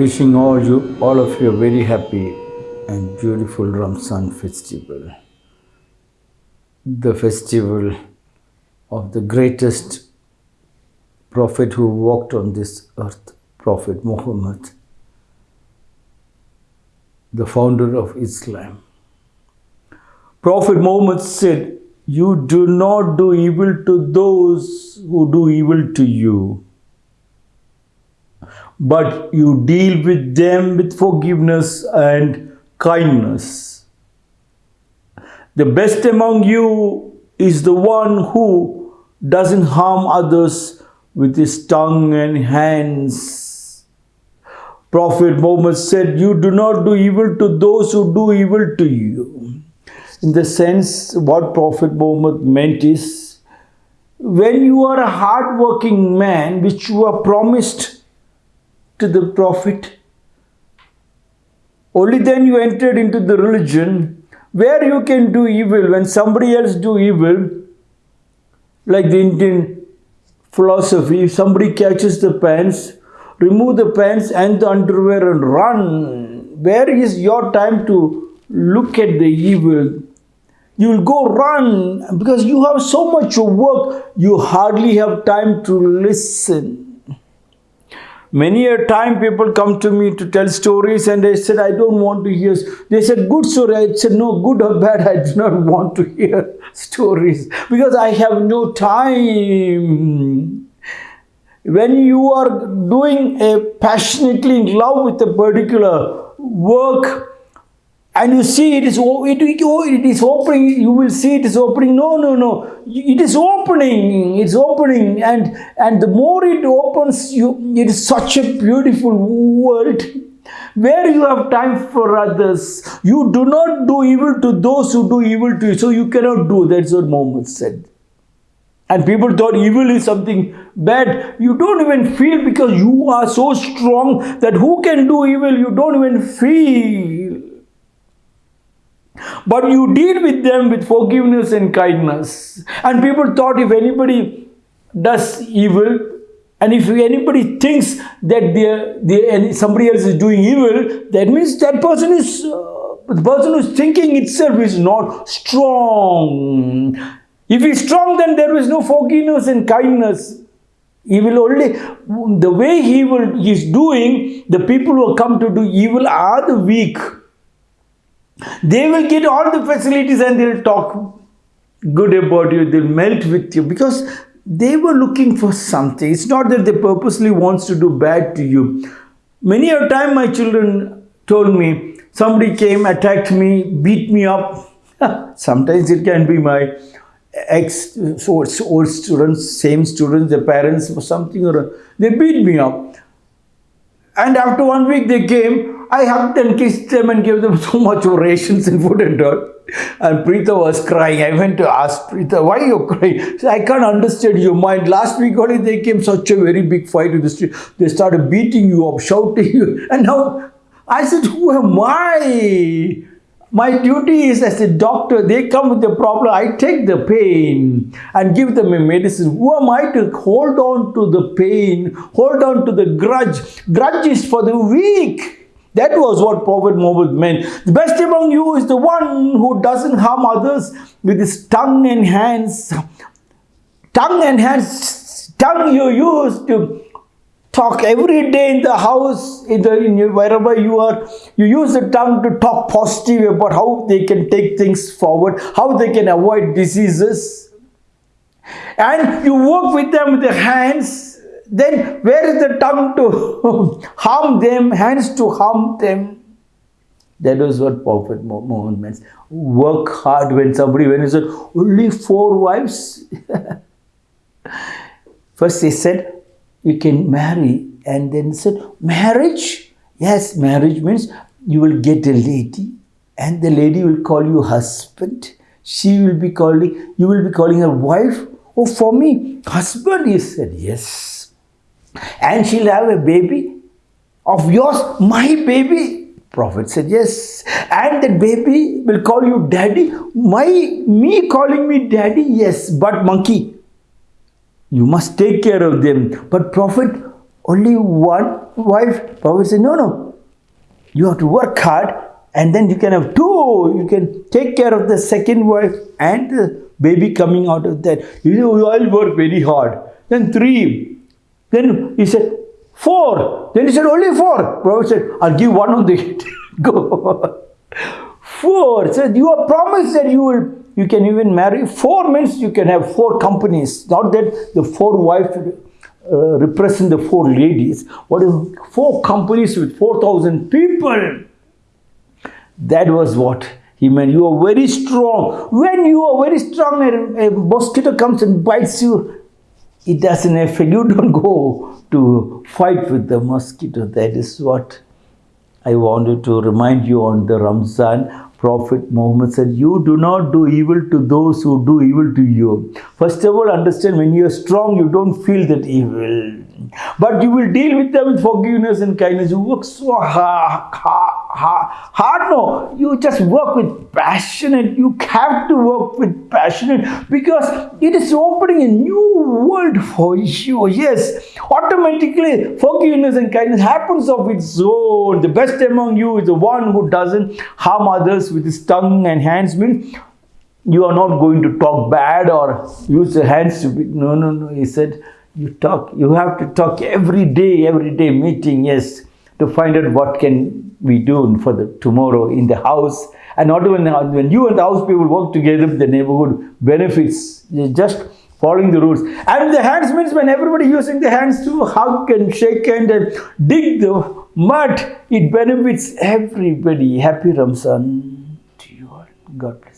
Wishing all you, all of you, a very happy and beautiful Ramzan festival. The festival of the greatest prophet who walked on this earth, Prophet Muhammad, the founder of Islam. Prophet Muhammad said, You do not do evil to those who do evil to you but you deal with them with forgiveness and kindness. The best among you is the one who doesn't harm others with his tongue and hands. Prophet Muhammad said, You do not do evil to those who do evil to you. In the sense, what Prophet Muhammad meant is, when you are a hard-working man, which you are promised to the Prophet. Only then you entered into the religion where you can do evil when somebody else do evil, like the Indian philosophy, if somebody catches the pants, remove the pants and the underwear and run. Where is your time to look at the evil? You will go run because you have so much work, you hardly have time to listen. Many a time people come to me to tell stories and they said, I don't want to hear. They said, good story. I said, no, good or bad, I do not want to hear stories because I have no time. When you are doing a passionately in love with a particular work, and you see it is it, oh, it is opening you will see it is opening. No no no. It is opening it's opening. And and the more it opens you it is such a beautiful world. Where you have time for others you do not do evil to those who do evil to you. So you cannot do that's what Muhammad said. And people thought evil is something bad. You don't even feel because you are so strong that who can do evil, you don't even feel. But you deal with them with forgiveness and kindness. And people thought if anybody does evil, and if anybody thinks that they, they, somebody else is doing evil, that means that person is, uh, the person who's thinking itself is not strong. If he's strong, then there is no forgiveness and kindness. He will only, the way he will, he's doing, the people who come to do evil are the weak. They will get all the facilities and they'll talk good about you, they'll melt with you because they were looking for something. It's not that they purposely wants to do bad to you. Many a time my children told me, somebody came, attacked me, beat me up. Sometimes it can be my ex old students, same students, their parents or something or they beat me up. And after one week they came, I hugged and kissed them and gave them so much of rations and food and all. And Preeta was crying. I went to ask Preeta, why you crying? Said, I can't understand your mind. Last week only they came such a very big fight in the street. They started beating you up, shouting you. And now I said, who am I? My duty is as a doctor, they come with a problem, I take the pain and give them a medicine. Who am I to hold on to the pain, hold on to the grudge? Grudge is for the weak. That was what Prophet Muhammad meant. The best among you is the one who doesn't harm others with his tongue and hands. Tongue and hands, tongue you use to talk every day in the house, in the in your, wherever you are. You use the tongue to talk positive about how they can take things forward, how they can avoid diseases. And you work with them with the hands then where is the tongue to harm them, hands to harm them? That was what Prophet Muhammad meant. Work hard when somebody, when he said, only four wives. First he said, you can marry. And then he said, marriage? Yes, marriage means you will get a lady and the lady will call you husband. She will be calling, you will be calling her wife. Oh, for me, husband, he said, yes and she'll have a baby of yours, my baby. Prophet said, yes. And that baby will call you daddy. My, me calling me daddy, yes, but monkey. You must take care of them. But Prophet, only one wife? Prophet said, no, no. You have to work hard and then you can have two. You can take care of the second wife and the baby coming out of that. You all work very hard. Then three. Then he said, four. Then he said, only four. Prophet said, I'll give one on the. Go. four. So you are promised that you will you can even marry. Four means you can have four companies. Not that the four wives uh, represent the four ladies. What is four companies with 4,000 people? That was what he meant. You are very strong. When you are very strong, a, a mosquito comes and bites you, it doesn't affect you. Don't go to fight with the mosquito. That is what I wanted to remind you on the Ramzan. Prophet Muhammad said, You do not do evil to those who do evil to you. First of all, understand when you are strong, you don't feel that evil. But you will deal with them with forgiveness and kindness. You work so hard, hard. No, you just work with passionate. You have to work with passionate because it is opening a new world for you. Yes, automatically forgiveness and kindness happens of its own. The best among you is the one who doesn't harm others with his tongue and hands. Means you are not going to talk bad or use the hands to be. No, no, no. He said you talk you have to talk every day every day meeting yes to find out what can we do for the tomorrow in the house. And not even when you and the house people work together the neighborhood benefits. Just following the rules. And the hands means when everybody using the hands to hug and shake hand and uh, dig the mud it benefits everybody. Happy ramzan to you all. God bless